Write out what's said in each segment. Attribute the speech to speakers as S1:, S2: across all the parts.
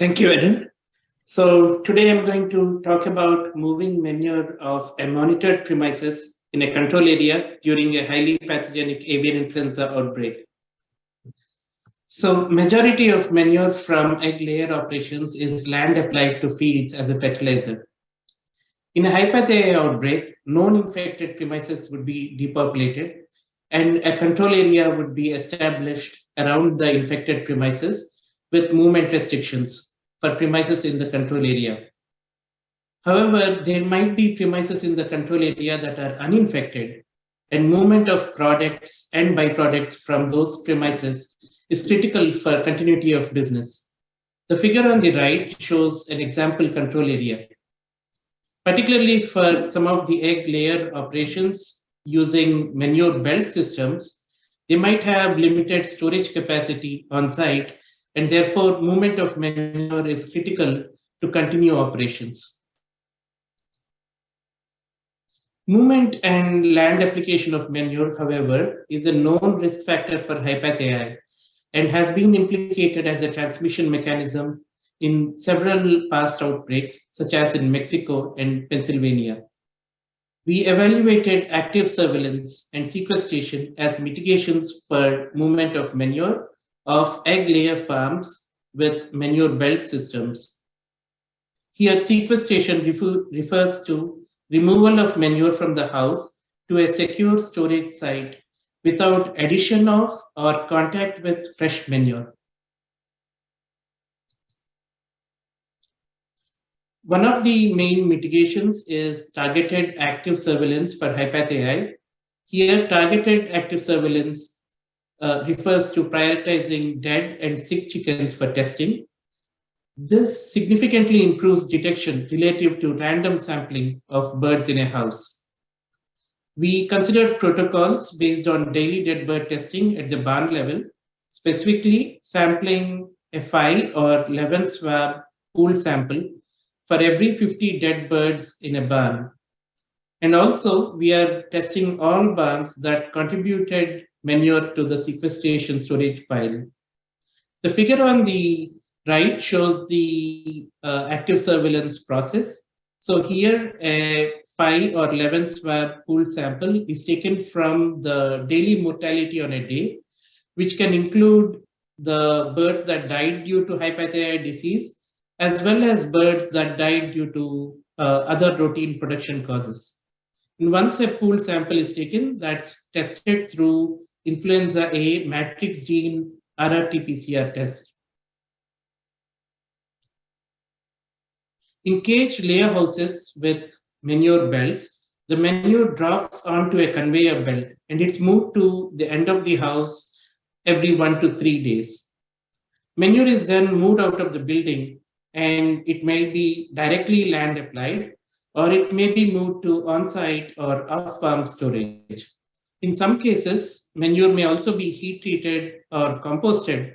S1: Thank you, Eden. So today I'm going to talk about moving manure of a monitored premises in a control area during a highly pathogenic avian influenza outbreak. So majority of manure from egg layer operations is land applied to fields as a fertilizer. In a HPAI outbreak, known infected premises would be depopulated and a control area would be established around the infected premises with movement restrictions for premises in the control area. However, there might be premises in the control area that are uninfected and movement of products and byproducts from those premises is critical for continuity of business. The figure on the right shows an example control area. Particularly for some of the egg layer operations using manure belt systems, they might have limited storage capacity on site and therefore movement of manure is critical to continue operations. Movement and land application of manure, however, is a known risk factor for HPAI and has been implicated as a transmission mechanism in several past outbreaks, such as in Mexico and Pennsylvania. We evaluated active surveillance and sequestration as mitigations for movement of manure of egg layer farms with manure belt systems. Here, sequestration refers to removal of manure from the house to a secure storage site without addition of or contact with fresh manure. One of the main mitigations is targeted active surveillance for HPAI. Here, targeted active surveillance uh, refers to prioritizing dead and sick chickens for testing. This significantly improves detection relative to random sampling of birds in a house. We considered protocols based on daily dead bird testing at the barn level, specifically sampling a 5 or 11 swab pooled sample for every 50 dead birds in a barn. And also, we are testing all barns that contributed manure to the sequestration storage pile. The figure on the right shows the uh, active surveillance process. So here, a 5 or 11 swab pool sample is taken from the daily mortality on a day, which can include the birds that died due to HPAI disease as well as birds that died due to uh, other routine production causes. And once a pool sample is taken, that's tested through influenza A matrix gene RRT-PCR test. In cage layer houses with manure belts, the manure drops onto a conveyor belt and it's moved to the end of the house every one to three days. Manure is then moved out of the building and it may be directly land applied or it may be moved to on-site or off-farm storage. In some cases, manure may also be heat treated or composted.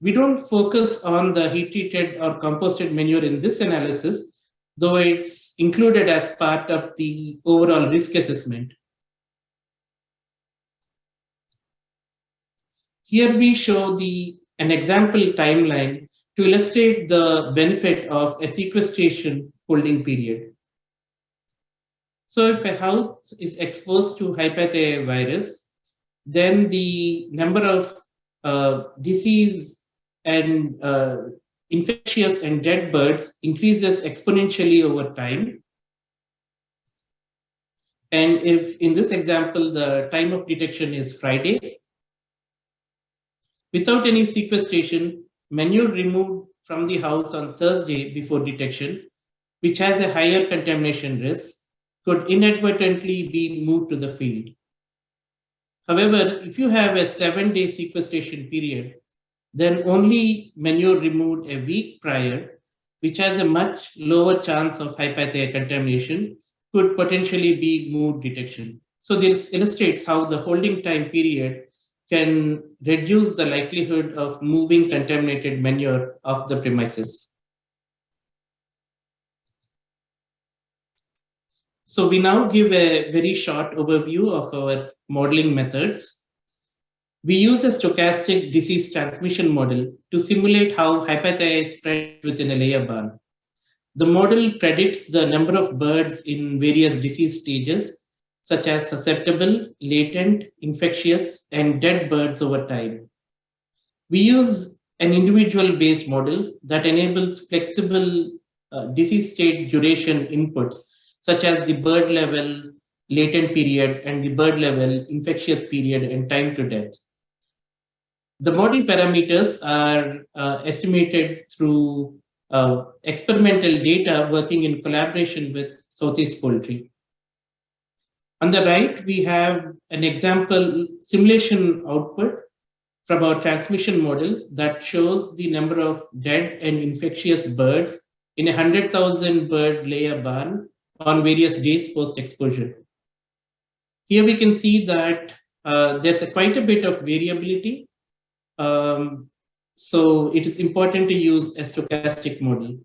S1: We don't focus on the heat treated or composted manure in this analysis, though it's included as part of the overall risk assessment. Here we show the an example timeline to illustrate the benefit of a sequestration holding period. So if a house is exposed to HPAI virus, then the number of uh, disease and uh, infectious and dead birds increases exponentially over time. And if in this example, the time of detection is Friday, without any sequestration, manure removed from the house on Thursday before detection, which has a higher contamination risk, could inadvertently be moved to the field. However, if you have a seven day sequestration period, then only manure removed a week prior, which has a much lower chance of HPAI contamination, could potentially be moved detection. So this illustrates how the holding time period can reduce the likelihood of moving contaminated manure off the premises. So we now give a very short overview of our modeling methods. We use a stochastic disease transmission model to simulate how HPAI spreads within a layer barn. The model predicts the number of birds in various disease stages, such as susceptible, latent, infectious, and dead birds over time. We use an individual based model that enables flexible uh, disease state duration inputs, such as the bird level latent period and the bird level infectious period and time to death. The model parameters are uh, estimated through uh, experimental data working in collaboration with Southeast Poultry. On the right, we have an example simulation output from our transmission model that shows the number of dead and infectious birds in a 100,000 bird layer barn on various days post-exposure. Here we can see that uh, there's a quite a bit of variability um, so it is important to use a stochastic model.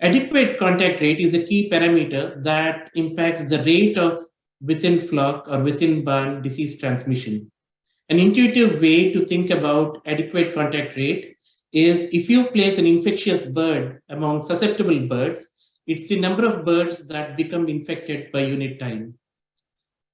S1: Adequate contact rate is a key parameter that impacts the rate of within flock or within barn disease transmission. An intuitive way to think about adequate contact rate is if you place an infectious bird among susceptible birds, it's the number of birds that become infected per unit time.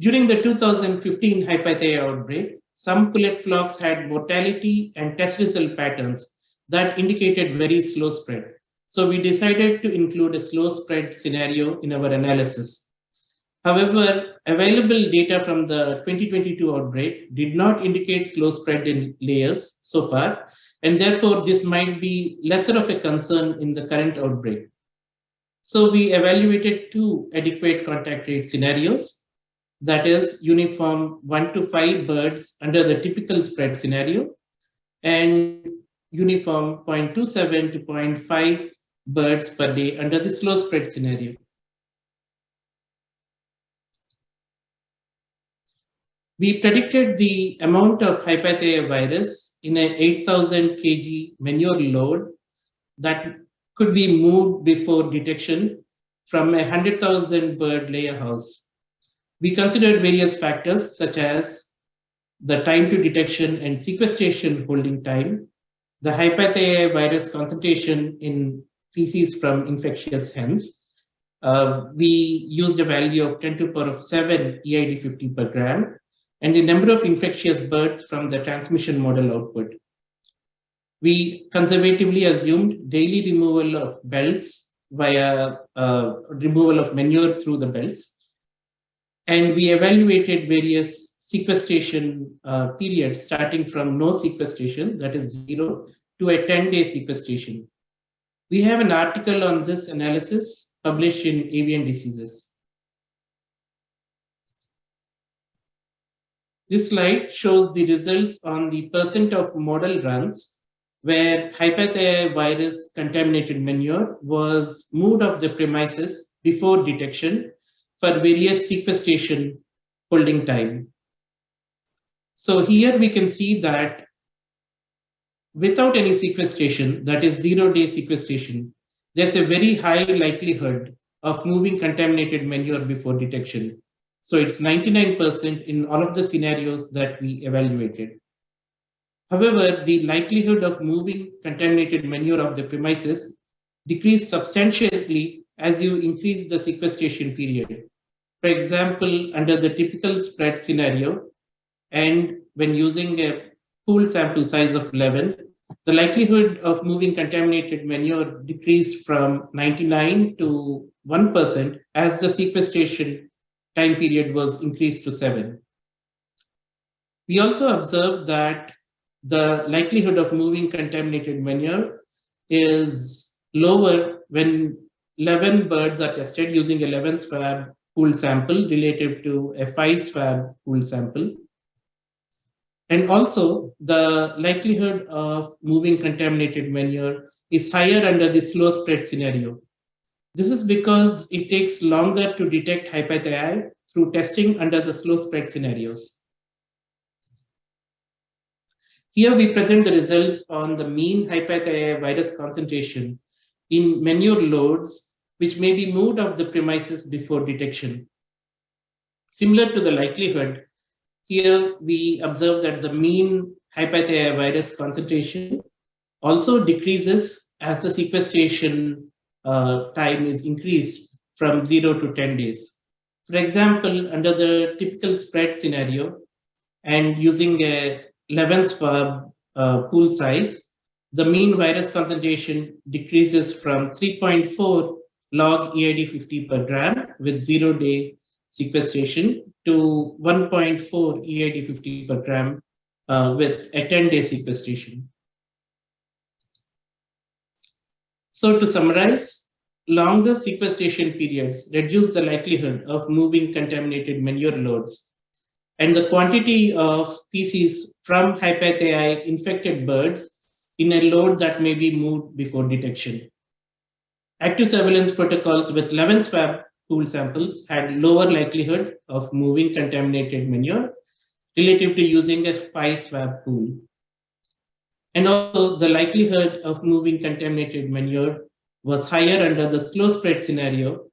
S1: During the 2015 HPAI outbreak, some pullet flocks had mortality and test result patterns that indicated very slow spread. So we decided to include a slow spread scenario in our analysis. However, available data from the 2022 outbreak did not indicate slow spread in layers so far, and therefore this might be lesser of a concern in the current outbreak. So we evaluated two adequate contact rate scenarios that is uniform 1 to 5 birds under the typical spread scenario and uniform 0.27 to 0.5 birds per day under the slow spread scenario. We predicted the amount of HPAI virus in a 8000 kg manure load that could be moved before detection from a 100,000 bird layer house. We considered various factors such as the time to detection and sequestration holding time, the HPAI virus concentration in feces from infectious hens. Uh, we used a value of 10 to the power of 7 EID50 per gram, and the number of infectious birds from the transmission model output. We conservatively assumed daily removal of belts via uh, removal of manure through the belts and we evaluated various sequestration uh, periods starting from no sequestration, that is zero, to a 10-day sequestration. We have an article on this analysis published in Avian Diseases. This slide shows the results on the percent of model runs where HPAI virus contaminated manure was moved off the premises before detection for various sequestration holding time. So here we can see that without any sequestration, that is zero day sequestration, there's a very high likelihood of moving contaminated manure before detection. So it's 99% in all of the scenarios that we evaluated. However, the likelihood of moving contaminated manure of the premises decreased substantially as you increase the sequestration period. For example, under the typical spread scenario, and when using a pool sample size of 11, the likelihood of moving contaminated manure decreased from 99 to 1% as the sequestration time period was increased to 7. We also observed that the likelihood of moving contaminated manure is lower when 11 birds are tested using 11 swab pool sample relative to a 5 swab pool sample. And also the likelihood of moving contaminated manure is higher under the slow spread scenario. This is because it takes longer to detect HPAI through testing under the slow spread scenarios. Here we present the results on the mean HPAI virus concentration in manure loads which may be moved off the premises before detection. similar to the likelihood, here we observe that the mean HPAI virus concentration also decreases as the sequestration uh, time is increased from 0 to 10 days. For example, under the typical spread scenario and using a 11 swab uh, pool size, the mean virus concentration decreases from 3.4 log EID50 per gram with zero day sequestration to 1.4 EID50 per gram uh, with a 10 day sequestration. So to summarize, longer sequestration periods reduce the likelihood of moving contaminated manure loads and the quantity of feces from HPAI infected birds in a load that may be moved before detection. Active surveillance protocols with 11 swab pool samples had lower likelihood of moving contaminated manure relative to using a 5 swab pool. And also the likelihood of moving contaminated manure was higher under the slow spread scenario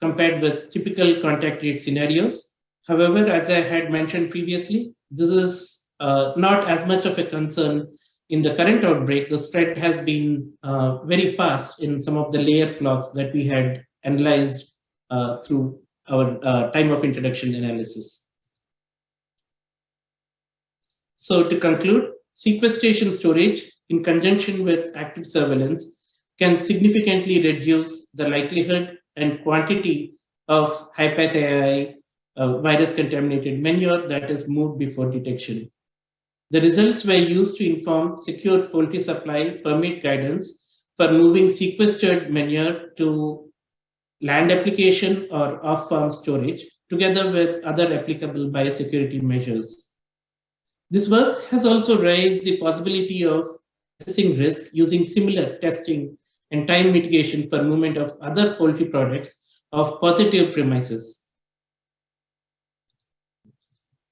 S1: compared with typical contact rate scenarios. However, as I had mentioned previously, this is uh, not as much of a concern in the current outbreak. The spread has been uh, very fast in some of the layer flocks that we had analyzed uh, through our uh, time of introduction analysis. So to conclude, sequestration storage in conjunction with active surveillance can significantly reduce the likelihood and quantity of HPAI uh, virus contaminated manure that is moved before detection. The results were used to inform secure poultry supply permit guidance for moving sequestered manure to land application or off-farm storage, together with other applicable biosecurity measures. This work has also raised the possibility of assessing risk using similar testing and time mitigation for movement of other poultry products of positive premises.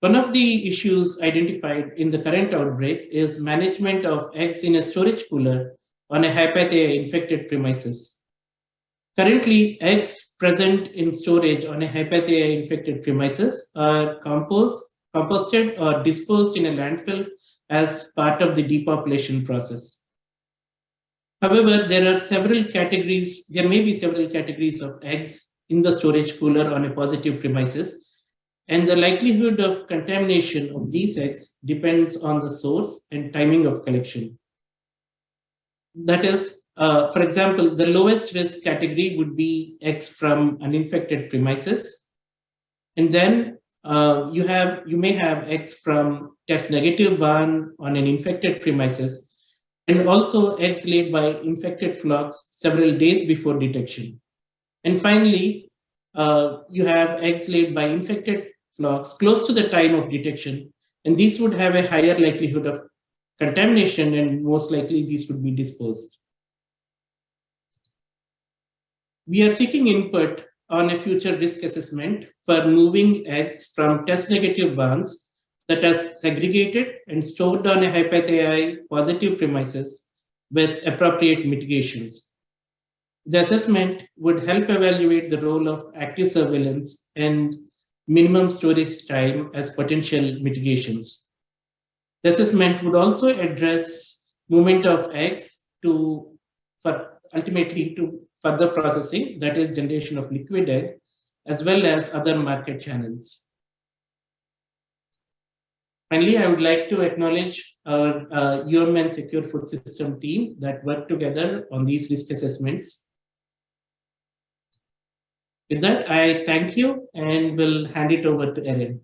S1: One of the issues identified in the current outbreak is management of eggs in a storage cooler on a HPAI infected premises. Currently, eggs present in storage on a HPAI infected premises are composed, composted or disposed in a landfill as part of the depopulation process. However, there are several categories, there may be several categories of eggs in the storage cooler on a positive premises and the likelihood of contamination of these eggs depends on the source and timing of collection. That is, uh, for example, the lowest risk category would be eggs from uninfected premises. And then uh, you have you may have eggs from test one on an infected premises and also eggs laid by infected flocks several days before detection. And finally, uh, you have eggs laid by infected flocks close to the time of detection, and these would have a higher likelihood of contamination and most likely these would be disposed. We are seeking input on a future risk assessment for moving eggs from test negative barns that are segregated and stored on a HPAI positive premises with appropriate mitigations. The assessment would help evaluate the role of active surveillance and minimum storage time as potential mitigations. The assessment would also address movement of eggs to for ultimately to further processing, that is generation of liquid egg, as well as other market channels. Finally, I would like to acknowledge our uh, UMN Secure Food System team that worked together on these risk assessments with that, I thank you and will hand it over to Erin.